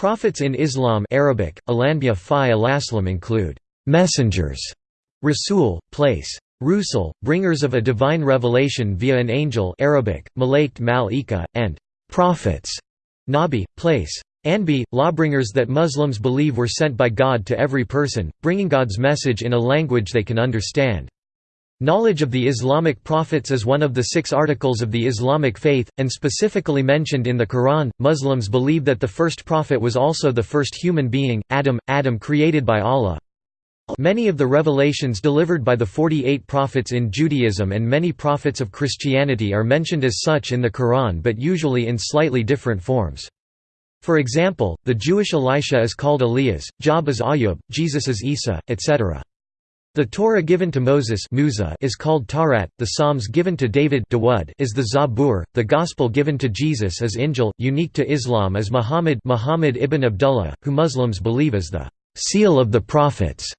Prophets in Islam Arabic, include messengers, rasul, place, rusul, bringers of a divine revelation via an angel Arabic, malaikt mal'ika, and prophets, nabi, place. Anbi, lawbringers that Muslims believe were sent by God to every person, bringing God's message in a language they can understand. Knowledge of the Islamic prophets is one of the six articles of the Islamic faith, and specifically mentioned in the Quran. Muslims believe that the first prophet was also the first human being, Adam, Adam created by Allah. Many of the revelations delivered by the 48 prophets in Judaism and many prophets of Christianity are mentioned as such in the Quran but usually in slightly different forms. For example, the Jewish Elisha is called Elias, Job is Ayub, Jesus is Isa, etc. The Torah given to Moses is called Tawrat, the Psalms given to David is the Zabur, the Gospel given to Jesus is Injil, unique to Islam is Muhammad Muhammad ibn Abdullah, who Muslims believe is the «seal of the prophets».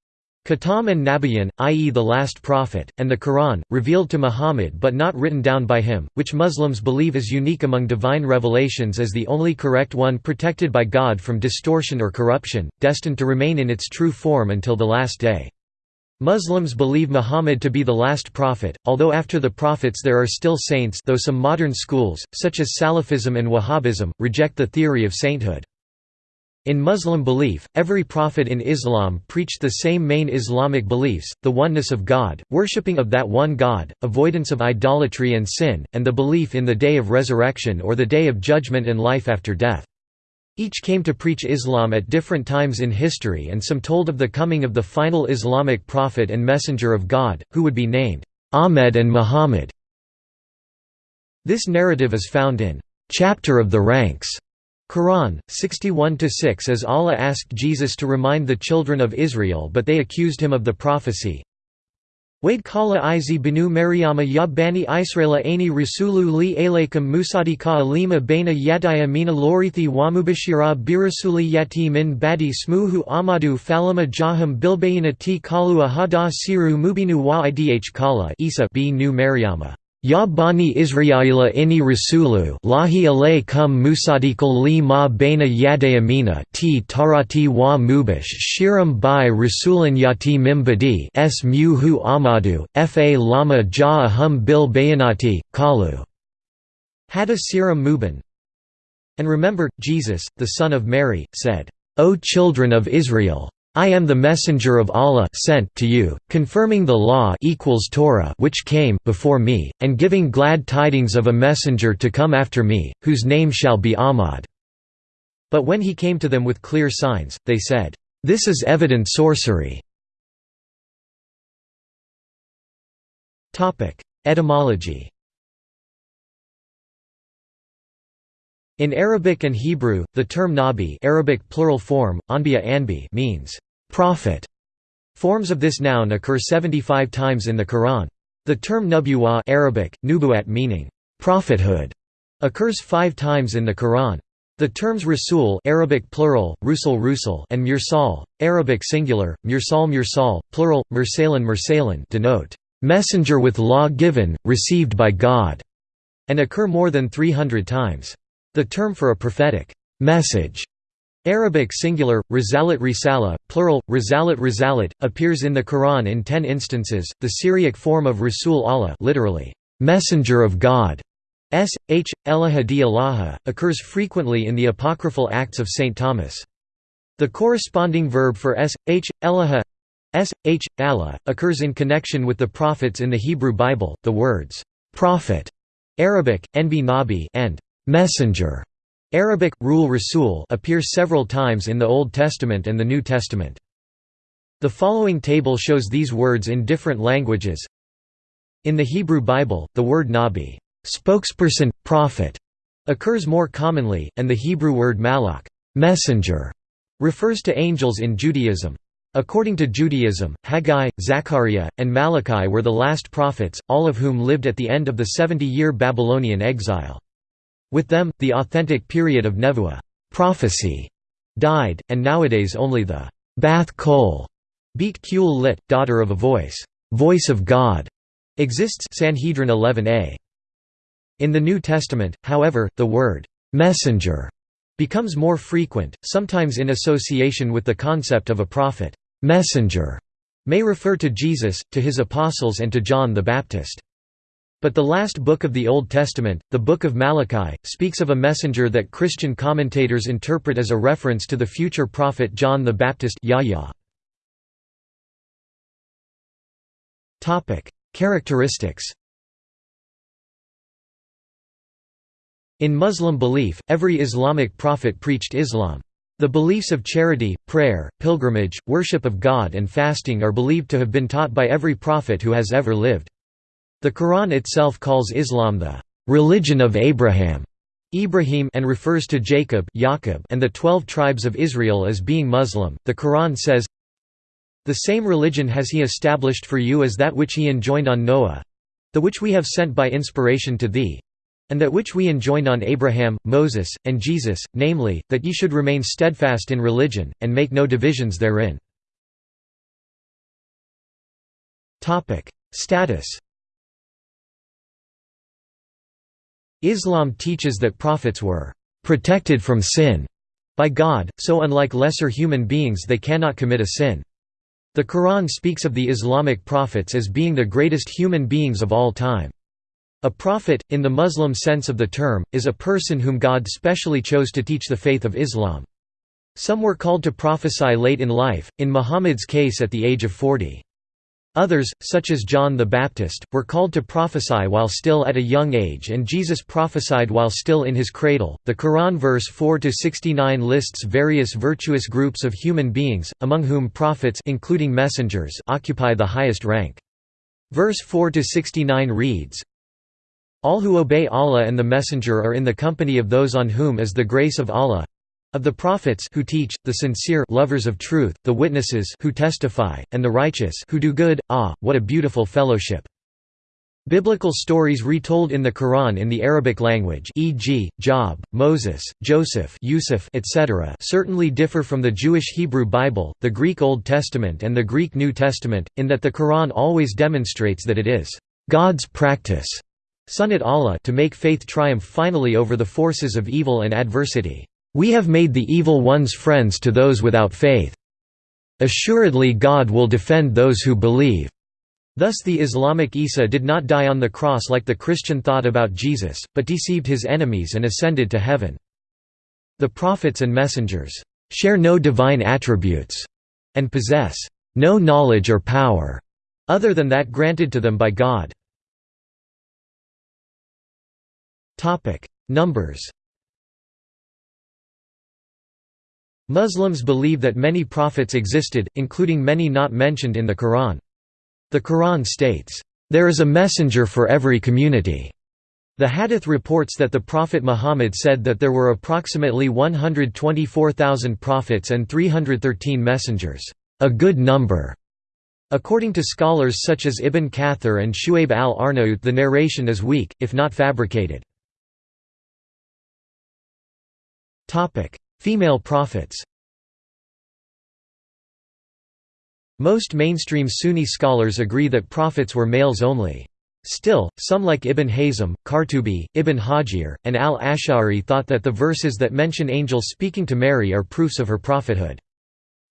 Khatam and Nabiyan, i.e. the last prophet, and the Quran, revealed to Muhammad but not written down by him, which Muslims believe is unique among divine revelations as the only correct one protected by God from distortion or corruption, destined to remain in its true form until the last day. Muslims believe Muhammad to be the last prophet, although after the prophets there are still saints though some modern schools, such as Salafism and Wahhabism, reject the theory of sainthood. In Muslim belief, every prophet in Islam preached the same main Islamic beliefs, the oneness of God, worshipping of that one God, avoidance of idolatry and sin, and the belief in the day of resurrection or the day of judgment and life after death. Each came to preach Islam at different times in history and some told of the coming of the final Islamic prophet and messenger of God, who would be named Ahmed and Muhammad. This narrative is found in Chapter of the Ranks Quran, 61–6 as Allah asked Jesus to remind the children of Israel but they accused him of the prophecy, Wade kala izi banu Maryama ya bani Israela ani rasulu li alaykum musadika alima baina yadaya mina lorithi wamubashira birasuli yati min badi smuhu amadu falama jaham bilbayina ti kalu ahada siru mubinu wa idh kala Isa b nu Maryama Ya bani Israila inni rasulu lahi alaykum musadikal li ma baina yadayamina ti tarati wa mubash shiram bi rasulan yati mimbadi s muhu amadu fa lama ja bil bayanati, kalu hada siram mubin. And remember, Jesus, the son of Mary, said, O children of Israel! I am the messenger of Allah sent to you, confirming the law equals Torah which came before me, and giving glad tidings of a messenger to come after me, whose name shall be Ahmad." But when he came to them with clear signs, they said, "'This is evident sorcery." Etymology In Arabic and Hebrew, the term nabi Arabic plural form, anbiya anbi means prophet. Forms of this noun occur 75 times in the Quran. The term nubuwa Arabic, nubuat meaning prophethood, occurs five times in the Quran. The terms rasul Arabic plural, rusul rusul and mursal, Arabic singular, mursal mursal, plural, mursalan mursalan denote messenger with law given, received by God, and occur more than 300 times. The term for a prophetic message Arabic singular, risalat risala, plural, risalat risalat, appears in the Quran in ten instances. The Syriac form of Rasul Allah literally, messenger of God, s. h. Elaha di Allaha, occurs frequently in the apocryphal Acts of St. Thomas. The corresponding verb for s. h. Elaha s. h. Allah, occurs in connection with the prophets in the Hebrew Bible, the words, prophet, Arabic, enbi nabi and messenger Arabic, rule rasul appear several times in the Old Testament and the New Testament. The following table shows these words in different languages. In the Hebrew Bible, the word nabi spokesperson, prophet, occurs more commonly, and the Hebrew word malak messenger, refers to angels in Judaism. According to Judaism, Haggai, Zechariah, and Malachi were the last prophets, all of whom lived at the end of the 70-year Babylonian exile. With them, the authentic period of Nevuah prophecy died, and nowadays only the Bath Kol Beat Kul lit, daughter of a voice, voice of God, exists Sanhedrin 11a. In the New Testament, however, the word messenger becomes more frequent, sometimes in association with the concept of a prophet messenger, may refer to Jesus, to his apostles and to John the Baptist. But the last book of the Old Testament, the Book of Malachi, speaks of a messenger that Christian commentators interpret as a reference to the future prophet John the Baptist Yahya. Characteristics In Muslim belief, every Islamic prophet preached Islam. The beliefs of charity, prayer, pilgrimage, worship of God and fasting are believed to have been taught by every prophet who has ever lived. The Quran itself calls Islam the religion of Abraham Ibrahim and refers to Jacob and the twelve tribes of Israel as being Muslim. The Quran says, The same religion has he established for you as that which he enjoined on Noah the which we have sent by inspiration to thee, and that which we enjoined on Abraham, Moses, and Jesus, namely, that ye should remain steadfast in religion, and make no divisions therein. Status Islam teaches that prophets were «protected from sin» by God, so unlike lesser human beings they cannot commit a sin. The Quran speaks of the Islamic prophets as being the greatest human beings of all time. A prophet, in the Muslim sense of the term, is a person whom God specially chose to teach the faith of Islam. Some were called to prophesy late in life, in Muhammad's case at the age of 40. Others, such as John the Baptist, were called to prophesy while still at a young age and Jesus prophesied while still in his cradle. The Quran verse 4 to 69 lists various virtuous groups of human beings, among whom prophets including messengers occupy the highest rank. Verse 4 to 69 reads, all who obey Allah and the Messenger are in the company of those on whom is the grace of Allah of the prophets who teach, the sincere lovers of truth, the witnesses who testify, and the righteous who do good. Ah, what a beautiful fellowship! Biblical stories retold in the Quran in the Arabic language e.g., Job, Moses, Joseph Yusuf etc. certainly differ from the Jewish Hebrew Bible, the Greek Old Testament and the Greek New Testament, in that the Quran always demonstrates that it is God's practice Sunnat Allah to make faith triumph finally over the forces of evil and adversity. We have made the evil ones friends to those without faith. Assuredly God will defend those who believe." Thus the Islamic Isa did not die on the cross like the Christian thought about Jesus, but deceived his enemies and ascended to heaven. The prophets and messengers share no divine attributes and possess no knowledge or power other than that granted to them by God. Numbers Muslims believe that many prophets existed, including many not mentioned in the Quran. The Quran states, "...there is a messenger for every community." The Hadith reports that the Prophet Muhammad said that there were approximately 124,000 prophets and 313 messengers, a good number. According to scholars such as Ibn Kathir and Shu'aib al-Arnaut the narration is weak, if not fabricated. Female prophets Most mainstream Sunni scholars agree that prophets were males only. Still, some like Ibn Hazm, Qurtubi, Ibn Hajar, and al-Ash'ari thought that the verses that mention angels speaking to Mary are proofs of her prophethood.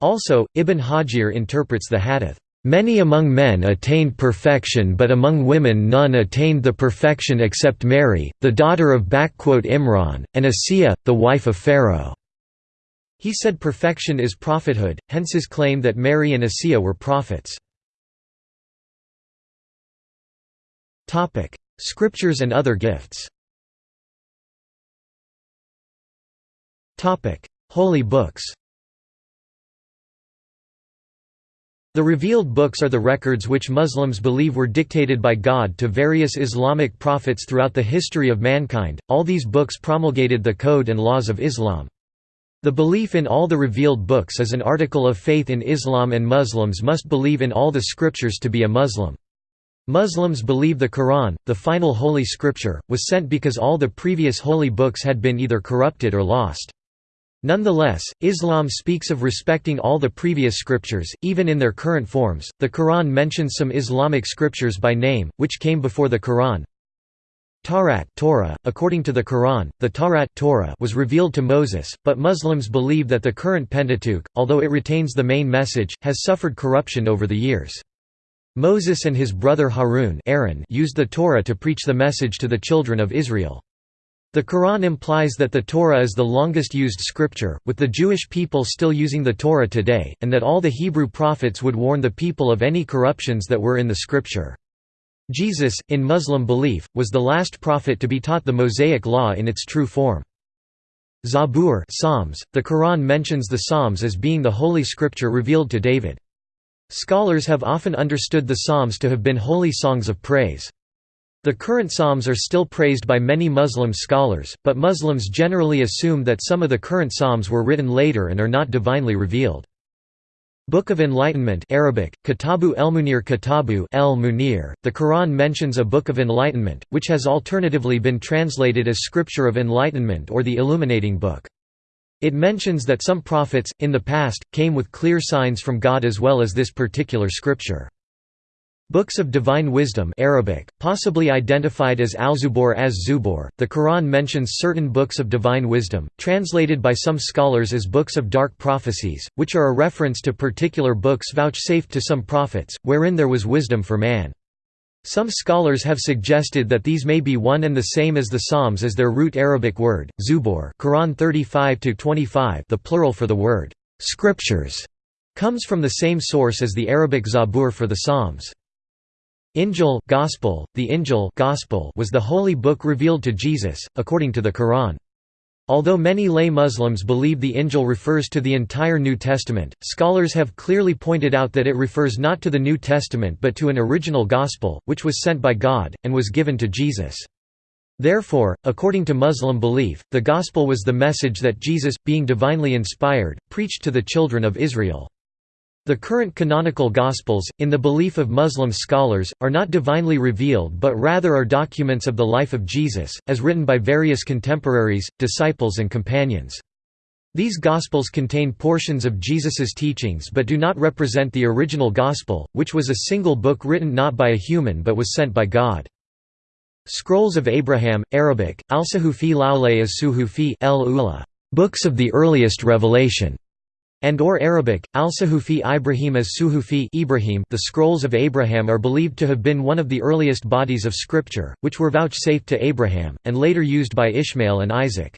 Also, Ibn Hajar interprets the hadith, Many among men attained perfection but among women none attained the perfection except Mary, the daughter of Imran, and Asiya, the wife of Pharaoh." He said perfection is prophethood, hence his claim that Mary and Asiya were prophets. Scriptures and other gifts Holy books The revealed books are the records which Muslims believe were dictated by God to various Islamic prophets throughout the history of mankind. All these books promulgated the code and laws of Islam. The belief in all the revealed books is an article of faith in Islam and Muslims must believe in all the scriptures to be a Muslim. Muslims believe the Quran, the final holy scripture, was sent because all the previous holy books had been either corrupted or lost. Nonetheless, Islam speaks of respecting all the previous scriptures, even in their current forms. The Quran mentions some Islamic scriptures by name, which came before the Quran. Tawrat Torah. .According to the Quran, the Tawrat Torah was revealed to Moses, but Muslims believe that the current Pentateuch, although it retains the main message, has suffered corruption over the years. Moses and his brother Harun Aaron used the Torah to preach the message to the children of Israel. The Quran implies that the Torah is the longest used scripture, with the Jewish people still using the Torah today, and that all the Hebrew prophets would warn the people of any corruptions that were in the scripture. Jesus, in Muslim belief, was the last prophet to be taught the Mosaic Law in its true form. Zabur Psalms, the Quran mentions the Psalms as being the holy scripture revealed to David. Scholars have often understood the Psalms to have been holy songs of praise. The current Psalms are still praised by many Muslim scholars, but Muslims generally assume that some of the current Psalms were written later and are not divinely revealed. Book of Enlightenment Arabic, Kitabu el-Munir Kitabu el -Munir. The Quran mentions a Book of Enlightenment, which has alternatively been translated as Scripture of Enlightenment or the Illuminating Book. It mentions that some prophets, in the past, came with clear signs from God as well as this particular scripture. Books of Divine Wisdom Arabic, possibly identified as Al-Zubur as Zubur, the Quran mentions certain books of divine wisdom, translated by some scholars as books of dark prophecies, which are a reference to particular books vouchsafed to some prophets, wherein there was wisdom for man. Some scholars have suggested that these may be one and the same as the Psalms as their root Arabic word, Zubur Quran 35 the plural for the word, "'scriptures' comes from the same source as the Arabic Zabur for the Psalms. Injil gospel, the Injil gospel was the holy book revealed to Jesus, according to the Quran. Although many lay Muslims believe the Injil refers to the entire New Testament, scholars have clearly pointed out that it refers not to the New Testament but to an original gospel, which was sent by God, and was given to Jesus. Therefore, according to Muslim belief, the gospel was the message that Jesus, being divinely inspired, preached to the children of Israel. The current canonical Gospels, in the belief of Muslim scholars, are not divinely revealed but rather are documents of the life of Jesus, as written by various contemporaries, disciples and companions. These Gospels contain portions of Jesus's teachings but do not represent the original Gospel, which was a single book written not by a human but was sent by God. Scrolls of Abraham, Arabic, Al-Suhufi Laule as-Suhufi el Books of the earliest revelation and or Arabic, al-Suhufi Ibrahim as Suhufi Ibrahim the Scrolls of Abraham are believed to have been one of the earliest bodies of scripture, which were vouchsafed to Abraham, and later used by Ishmael and Isaac.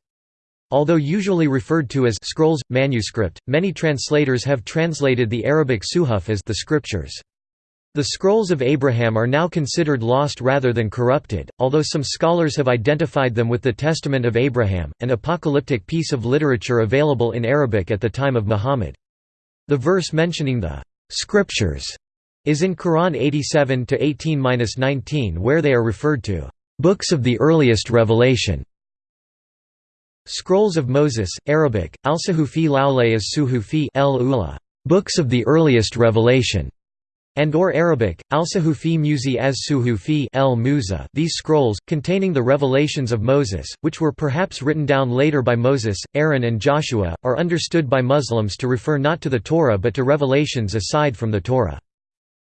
Although usually referred to as scrolls, manuscript, many translators have translated the Arabic suhuf as the scriptures. The Scrolls of Abraham are now considered lost rather than corrupted, although some scholars have identified them with the Testament of Abraham, an apocalyptic piece of literature available in Arabic at the time of Muhammad. The verse mentioning the «scriptures» is in Quran 87-18-19 where they are referred to «books of the earliest revelation». Scrolls of Moses, Arabic, al-Suhufi Laule as Suhufi Books of the earliest revelation and or Arabic, al-Suhufi Musi as Suhufi el Musa these scrolls, containing the revelations of Moses, which were perhaps written down later by Moses, Aaron and Joshua, are understood by Muslims to refer not to the Torah but to revelations aside from the Torah.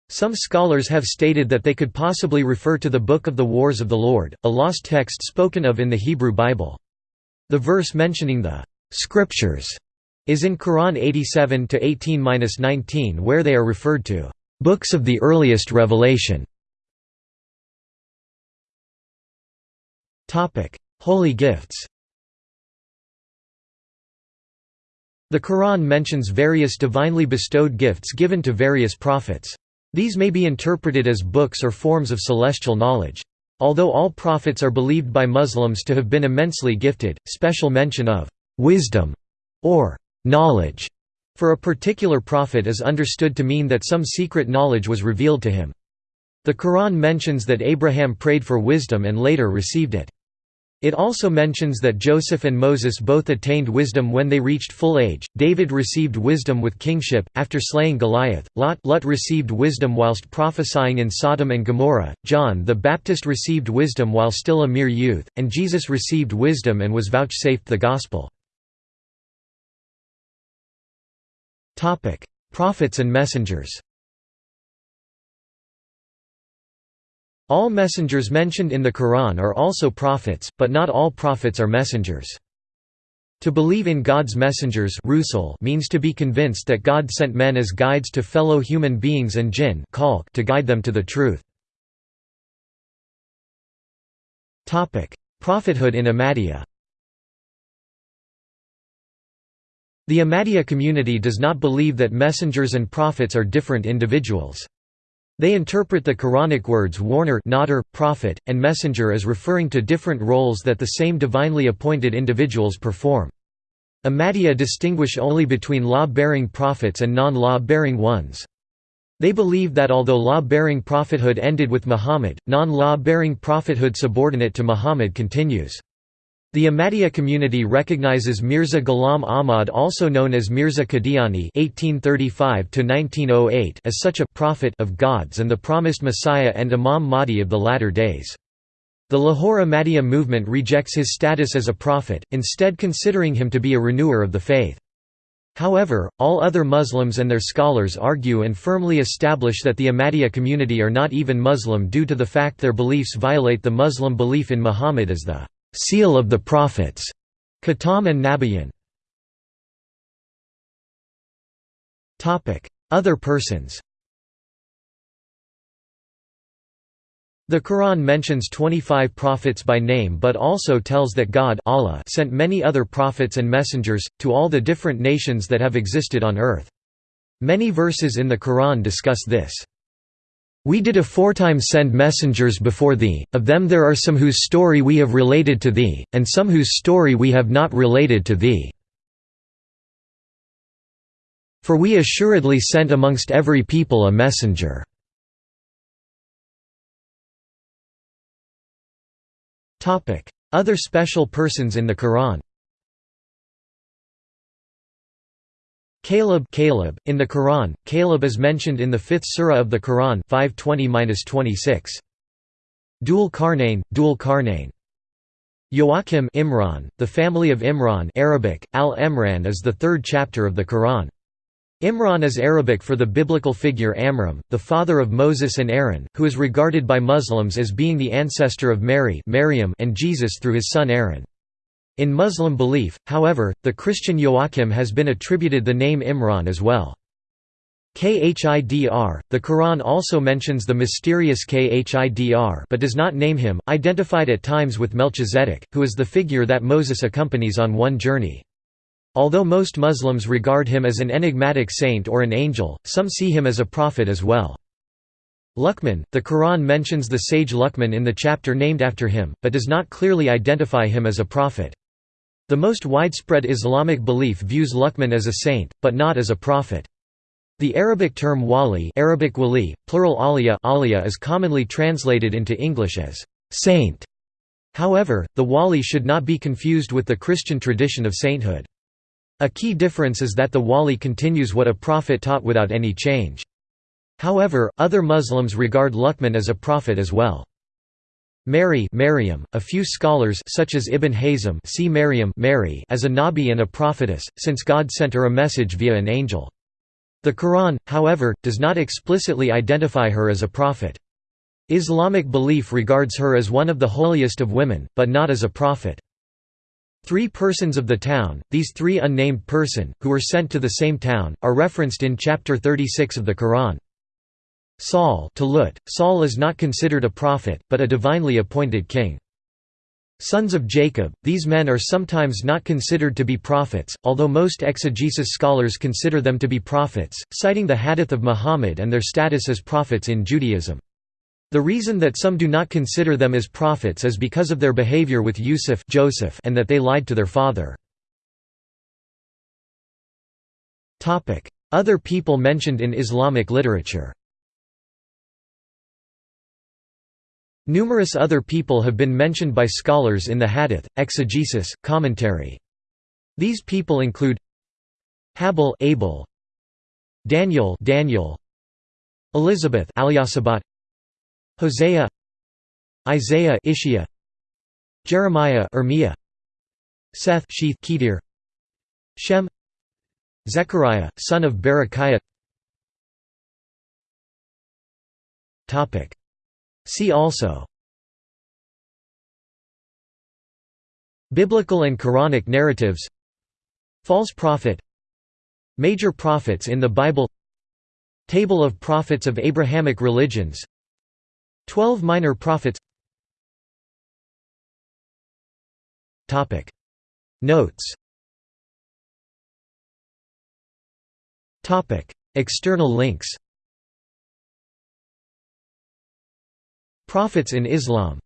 Some scholars have stated that they could possibly refer to the Book of the Wars of the Lord, a lost text spoken of in the Hebrew Bible. The verse mentioning the «scriptures» is in Quran 87 18-19 where they are referred to Books of the earliest revelation Holy gifts The Quran mentions various divinely bestowed gifts given to various prophets. These may be interpreted as books or forms of celestial knowledge. Although all prophets are believed by Muslims to have been immensely gifted, special mention of «wisdom» or «knowledge» For a particular prophet is understood to mean that some secret knowledge was revealed to him. The Quran mentions that Abraham prayed for wisdom and later received it. It also mentions that Joseph and Moses both attained wisdom when they reached full age. David received wisdom with kingship after slaying Goliath. Lot Lut received wisdom whilst prophesying in Sodom and Gomorrah. John the Baptist received wisdom while still a mere youth, and Jesus received wisdom and was vouchsafed the gospel. Prophets and messengers All messengers mentioned in the Quran are also prophets, but not all prophets are messengers. To believe in God's messengers means to be convinced that God sent men as guides to fellow human beings and jinn to guide them to the truth. Prophethood in Ahmadiyya The Ahmadiyya community does not believe that messengers and prophets are different individuals. They interpret the Quranic words warner nodder, prophet, and messenger as referring to different roles that the same divinely appointed individuals perform. Ahmadiyya distinguish only between law-bearing prophets and non-law-bearing ones. They believe that although law-bearing prophethood ended with Muhammad, non-law-bearing prophethood subordinate to Muhammad continues. The Ahmadiyya community recognizes Mirza Ghulam Ahmad also known as Mirza Qadiani (1835–1908) as such a prophet of God's and the promised Messiah and Imam Mahdi of the latter days. The Lahore Ahmadiyya movement rejects his status as a prophet, instead considering him to be a renewer of the faith. However, all other Muslims and their scholars argue and firmly establish that the Ahmadiyya community are not even Muslim due to the fact their beliefs violate the Muslim belief in Muhammad as the Seal of the Prophets, Khatam and Nabiyyan. Other persons The Quran mentions 25 prophets by name but also tells that God Allah sent many other prophets and messengers, to all the different nations that have existed on earth. Many verses in the Quran discuss this. We did aforetime send messengers before thee, of them there are some whose story we have related to thee, and some whose story we have not related to thee. For we assuredly sent amongst every people a messenger. Other special persons in the Quran Caleb, Caleb in the Quran, Caleb is mentioned in the 5th surah of the Quran 520-26. Dhul Qarnayn, Dhul Qarnayn. Joachim Imran, the family of Imran Arabic, Al-Imran is the third chapter of the Quran. Imran is Arabic for the biblical figure Amram, the father of Moses and Aaron, who is regarded by Muslims as being the ancestor of Mary and Jesus through his son Aaron. In Muslim belief, however, the Christian Joachim has been attributed the name Imran as well. Khidr, the Quran also mentions the mysterious Khidr but does not name him, identified at times with Melchizedek, who is the figure that Moses accompanies on one journey. Although most Muslims regard him as an enigmatic saint or an angel, some see him as a prophet as well. Luqman, the Quran mentions the sage Luqman in the chapter named after him, but does not clearly identify him as a prophet. The most widespread Islamic belief views Luqman as a saint, but not as a prophet. The Arabic term wali, Arabic wali, plural aliyah, aliyah is commonly translated into English as saint. However, the wali should not be confused with the Christian tradition of sainthood. A key difference is that the wali continues what a prophet taught without any change. However, other Muslims regard Luqman as a prophet as well. Mary Maryam, a few scholars such as Ibn Hazm see Maryam Mary as a Nabi and a prophetess, since God sent her a message via an angel. The Quran, however, does not explicitly identify her as a prophet. Islamic belief regards her as one of the holiest of women, but not as a prophet. Three persons of the town, these three unnamed person, who were sent to the same town, are referenced in chapter 36 of the Quran. Saul Talut, Saul is not considered a prophet, but a divinely appointed king. Sons of Jacob, these men are sometimes not considered to be prophets, although most exegesis scholars consider them to be prophets, citing the hadith of Muhammad and their status as prophets in Judaism. The reason that some do not consider them as prophets is because of their behavior with Yusuf Joseph and that they lied to their father. Other people mentioned in Islamic literature Numerous other people have been mentioned by scholars in the hadith, exegesis, commentary. These people include Habil Abel, Daniel Daniel, Elizabeth Alyasabat, Hosea Isaiah Ishia, Jeremiah Ermiah, Seth Sheath Kedir, Shem Zechariah, son of Berechiah Topic See also Biblical and Quranic narratives False prophet Major prophets in the Bible Table of prophets of Abrahamic religions Twelve minor prophets Notes External links Prophets in Islam